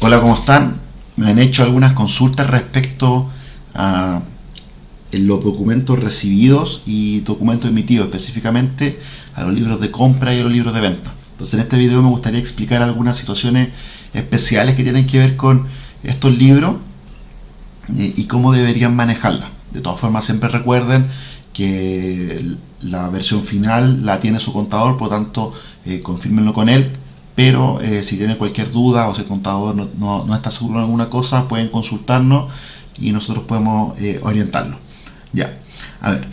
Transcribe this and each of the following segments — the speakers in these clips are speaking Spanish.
Hola, ¿cómo están? Me han hecho algunas consultas respecto a los documentos recibidos y documentos emitidos, específicamente a los libros de compra y a los libros de venta. Entonces en este video me gustaría explicar algunas situaciones especiales que tienen que ver con estos libros eh, y cómo deberían manejarlas. De todas formas, siempre recuerden que la versión final la tiene su contador, por lo tanto, eh, confirmenlo con él pero eh, si tienen cualquier duda o si el contador no, está seguro de alguna cosa, pueden consultarnos y nosotros podemos eh, orientarlo. Ya, a ver,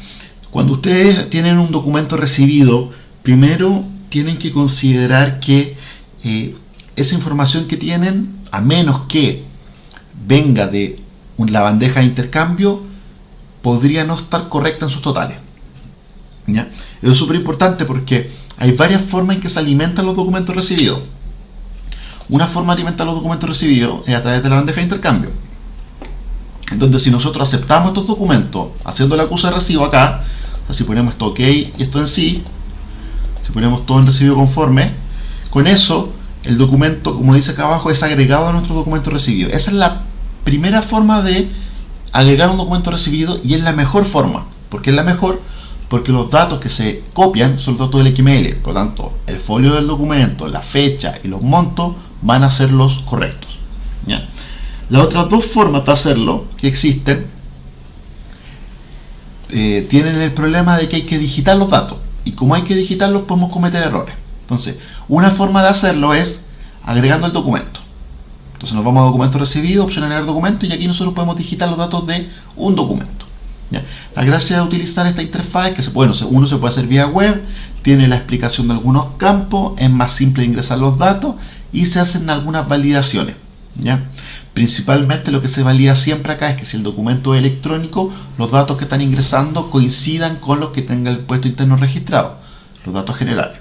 cuando ustedes tienen un documento recibido, primero tienen que considerar que eh, esa información que tienen, a menos que venga de la bandeja de intercambio, podría no estar correcta en sus totales. ¿Ya? Eso es súper importante porque hay varias formas en que se alimentan los documentos recibidos. Una forma de alimentar los documentos recibidos es a través de la bandeja de intercambio. Entonces, si nosotros aceptamos estos documentos haciendo la acusa de recibo acá, si ponemos esto OK y esto en sí, si ponemos todo en recibido conforme, con eso el documento, como dice acá abajo, es agregado a nuestro documento recibido. Esa es la primera forma de agregar un documento recibido y es la mejor forma. porque es la mejor? Porque los datos que se copian son los datos del XML, por lo tanto el folio del documento, la fecha y los montos van a ser los correctos. Las otras dos formas de hacerlo que existen eh, tienen el problema de que hay que digitar los datos y como hay que digitarlos podemos cometer errores. Entonces, una forma de hacerlo es agregando el documento. Entonces nos vamos a documento recibido, opción agregar documento y aquí nosotros podemos digitar los datos de un documento. La gracia de utilizar esta interfaz es que puede, uno se puede hacer vía web, tiene la explicación de algunos campos, es más simple ingresar los datos y se hacen algunas validaciones. ¿ya? Principalmente lo que se valida siempre acá es que si el documento es electrónico, los datos que están ingresando coincidan con los que tenga el puesto interno registrado, los datos generales.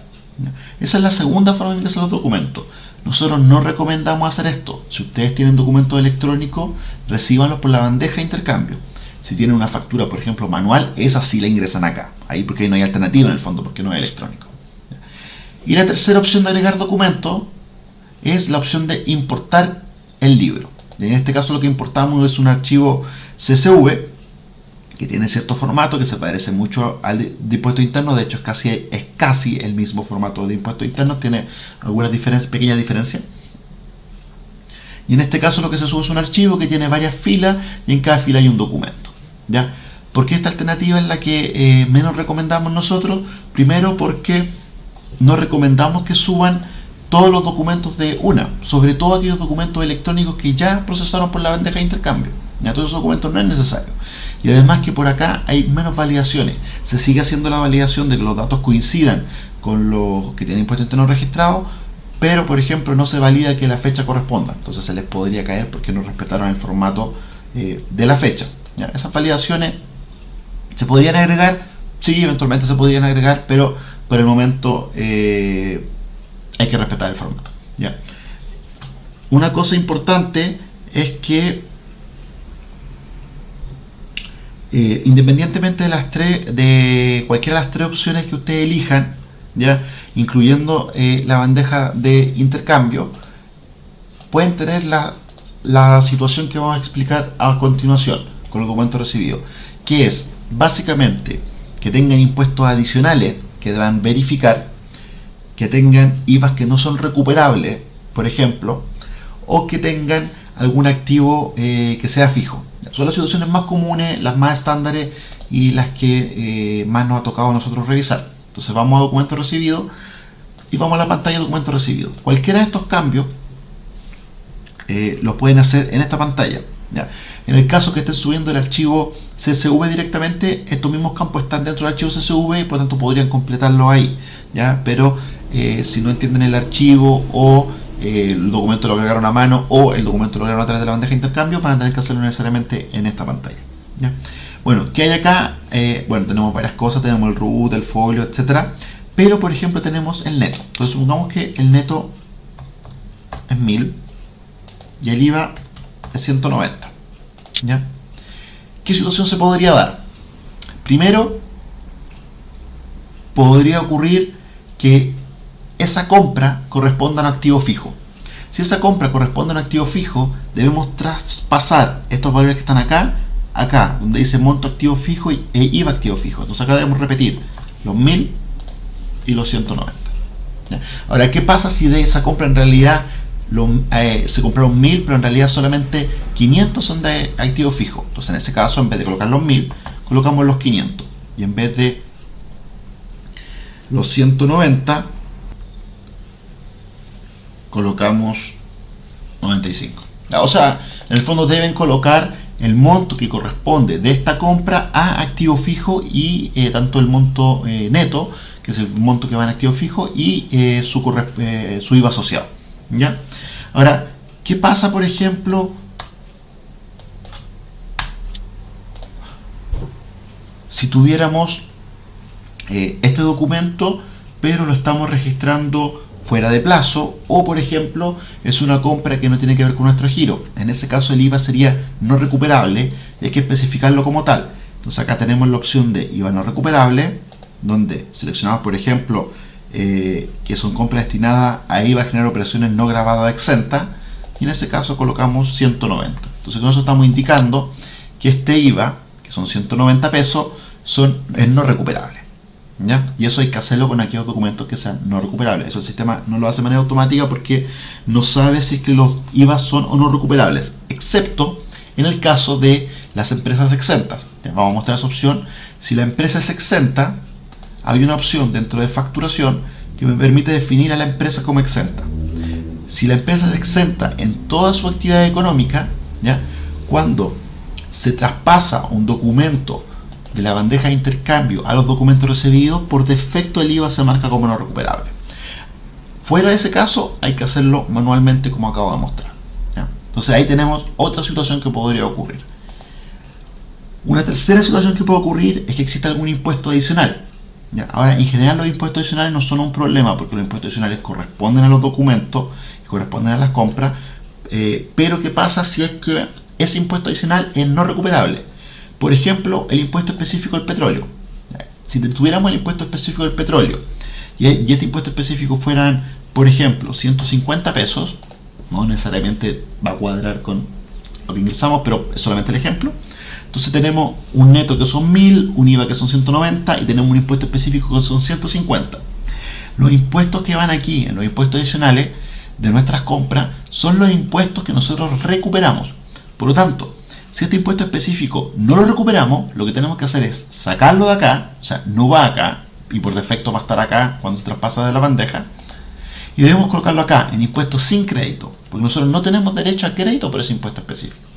Esa es la segunda forma de ingresar los documentos. Nosotros no recomendamos hacer esto. Si ustedes tienen documentos electrónicos, recíbanlos por la bandeja de intercambio si tienen una factura, por ejemplo, manual, esa sí la ingresan acá. Ahí porque no hay alternativa en el fondo, porque no es electrónico. Y la tercera opción de agregar documento es la opción de importar el libro. En este caso lo que importamos es un archivo CSV que tiene cierto formato que se parece mucho al de, impuesto interno, de hecho es casi, es casi el mismo formato de impuesto interno, tiene algunas diferencias, pequeñas diferencias. Y en este caso lo que se sube es un archivo que tiene varias filas y en cada fila hay un documento. ¿Ya? Porque esta alternativa es la que eh, menos recomendamos nosotros. Primero porque no recomendamos que suban todos los documentos de una, sobre todo aquellos documentos electrónicos que ya procesaron por la bandeja de intercambio. Ya todos esos documentos no es necesario. Y además que por acá hay menos validaciones. Se sigue haciendo la validación de que los datos coincidan con los que tienen impuesto interno registrado, pero por ejemplo no se valida que la fecha corresponda. Entonces se les podría caer porque no respetaron el formato eh, de la fecha. Esas validaciones se podrían agregar, sí, eventualmente se podrían agregar, pero por el momento eh, hay que respetar el formato. ¿ya? Una cosa importante es que eh, independientemente de las tres, de cualquiera de las tres opciones que ustedes elijan, ya, incluyendo eh, la bandeja de intercambio, pueden tener la, la situación que vamos a explicar a continuación con los documentos recibidos, que es básicamente que tengan impuestos adicionales que deban verificar, que tengan IVAs que no son recuperables, por ejemplo, o que tengan algún activo eh, que sea fijo. Son las situaciones más comunes, las más estándares y las que eh, más nos ha tocado a nosotros revisar. Entonces vamos a documento recibido y vamos a la pantalla de documento recibido. Cualquiera de estos cambios eh, los pueden hacer en esta pantalla. En el caso que estén subiendo el archivo CSV directamente, estos mismos campos están dentro del archivo CSV y por tanto podrían completarlo ahí. ¿ya? Pero eh, si no entienden el archivo o eh, el documento lo agregaron a mano o el documento lo agregaron a través de la bandeja de intercambio, van a tener que hacerlo necesariamente en esta pantalla. Bueno, ¿qué hay acá? Eh, bueno, tenemos varias cosas, tenemos el root, el folio, etcétera. Pero por ejemplo tenemos el neto. Entonces supongamos que el neto es 1000 y el IVA 190. ¿Ya? ¿Qué situación se podría dar? Primero, podría ocurrir que esa compra corresponda a un activo fijo. Si esa compra corresponde a un activo fijo, debemos traspasar estos valores que están acá, acá, donde dice monto activo fijo e IVA activo fijo. Entonces acá debemos repetir los 1000 y los 190. Ahora, ¿qué pasa si de esa compra en realidad eh, se compraron 1000, pero en realidad solamente 500 son de activo fijo? Entonces en ese caso, en vez de colocar los 1000, colocamos los 500. Y en vez de los 190, colocamos 95. O sea, en el fondo deben colocar el monto que corresponde de esta compra a activo fijo y eh, tanto el monto eh, neto, que es el monto que va en activo fijo, y su, su IVA asociado. ¿Ya? Ahora, ¿qué pasa, por ejemplo, si tuviéramos este documento, pero lo estamos registrando fuera de plazo o por ejemplo es una compra que no tiene que ver con nuestro giro. En ese caso el IVA sería no recuperable y hay que especificarlo como tal. Entonces acá tenemos la opción de IVA no recuperable donde seleccionamos por ejemplo eh, que son compras destinadas a IVA a generar operaciones no grabadas exentas y en ese caso colocamos 190. Entonces con eso estamos indicando que este IVA, que son 190 pesos, son, es no recuperable. Y eso hay que hacerlo con aquellos documentos que sean no recuperables. Eso el sistema no lo hace de manera automática porque no sabe si es que los IVA son o no recuperables, excepto en el caso de las empresas exentas. Vamos a mostrar esa opción. Si la empresa es exenta, hay una opción dentro de facturación que me permite definir a la empresa como exenta. Si la empresa es exenta en toda su actividad económica, ¿ya? cuando se traspasa un documento de la bandeja de intercambio a los documentos recibidos, por defecto el IVA se marca como no recuperable. Fuera de ese caso, hay que hacerlo manualmente como acabo de mostrar. Entonces ahí tenemos otra situación que podría ocurrir. Una tercera situación que puede ocurrir es que exista algún impuesto adicional. Ahora, en general los impuestos adicionales no son un problema porque los impuestos adicionales corresponden a los documentos y corresponden a las compras. Eh, pero ¿qué pasa si es que ese impuesto adicional es no recuperable? Por ejemplo, el impuesto específico del petróleo. Si tuviéramos el impuesto específico del petróleo y este impuesto específico fueran, por ejemplo, 150 pesos, no necesariamente va a cuadrar con lo que ingresamos, pero es solamente el ejemplo. Entonces tenemos un neto que son 1000, un IVA que son 190 y tenemos un impuesto específico que son 150. Los impuestos que van aquí, en los impuestos adicionales de nuestras compras, son los impuestos que nosotros recuperamos. Por lo tanto, si este impuesto específico no lo recuperamos, lo que tenemos que hacer es sacarlo de acá, o sea, no va acá, y por defecto va a estar acá cuando se traspasa de la bandeja, y debemos colocarlo acá, en impuestos sin crédito, porque nosotros no tenemos derecho a crédito por ese impuesto específico.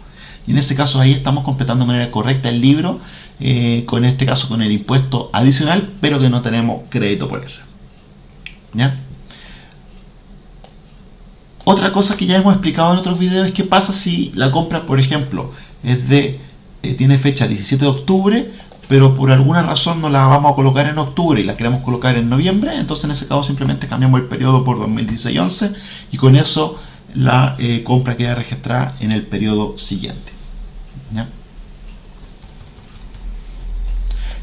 Y en ese caso ahí estamos completando de manera correcta el libro, eh, con este caso con el impuesto adicional, pero que no tenemos crédito por eso. ¿Ya? Otra cosa que ya hemos explicado en otros videos es qué pasa si la compra, por ejemplo, es de eh, tiene fecha 17 de octubre, pero por alguna razón no la vamos a colocar en octubre y la queremos colocar en noviembre, entonces en ese caso simplemente cambiamos el periodo por 2016-11 y con eso la eh, compra queda registrada en el periodo siguiente.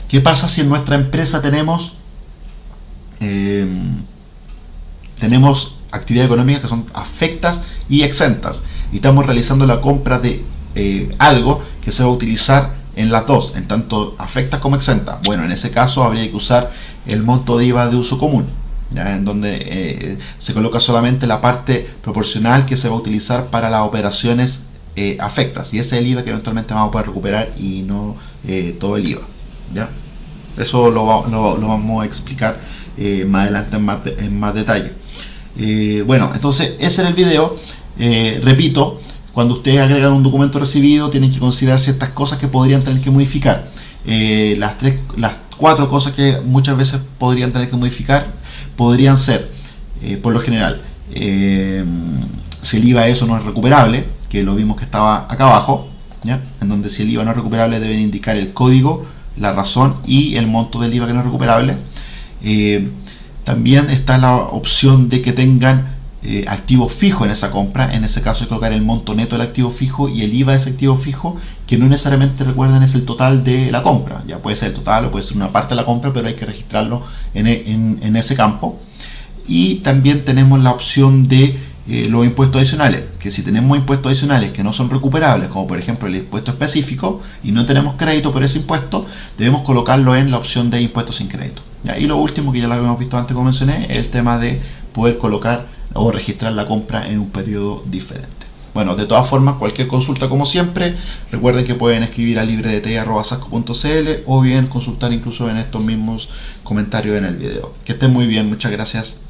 ¿Qué pasa si en nuestra empresa tenemos em, tenemos actividades económicas que son afectas y exentas y estamos realizando la compra de eh, algo que se va a utilizar en las dos, en tanto afecta como exenta. Bueno, en ese caso habría que usar el monto de IVA de uso común, en donde eh, se coloca solamente la parte proporcional que se va a utilizar para las operaciones eh, afectas. Y ese es el IVA que eventualmente vamos a poder recuperar y no todo el IVA. ¿ya? Eso lo, vamos a explicar más adelante en más, en más detalle. bueno, entonces ese era el video. repito, cuando ustedes agregan un documento recibido, tienen que considerar ciertas cosas que podrían tener que modificar. Eh, las, tres, las cuatro cosas que muchas veces podrían tener que modificar podrían ser, eh, por lo general, eh, si el IVA eso no es recuperable, que lo vimos que estaba acá abajo, en donde si el IVA no es recuperable deben indicar el código, la razón y el monto del IVA que no es recuperable. también está la opción de que tengan eh, activo fijo en esa compra, en ese caso que colocar el monto neto del activo fijo y el IVA de ese activo fijo, que no necesariamente recuerden es el total de la compra, ya puede ser el total o puede ser una parte de la compra, pero hay que registrarlo en, ese campo. Y también tenemos la opción de eh, los impuestos adicionales, que si tenemos impuestos adicionales que no son recuperables, como por ejemplo el impuesto específico, y no tenemos crédito por ese impuesto, debemos colocarlo en la opción de impuestos sin crédito. Y lo último que ya lo habíamos visto antes, como mencioné, es el tema de poder colocar o registrar la compra en un periodo diferente. Bueno, de todas formas, cualquier consulta como siempre, recuerden que pueden escribir a libredt.sasco.cl o bien consultar incluso en estos mismos comentarios en el video. Que estén muy bien, muchas gracias.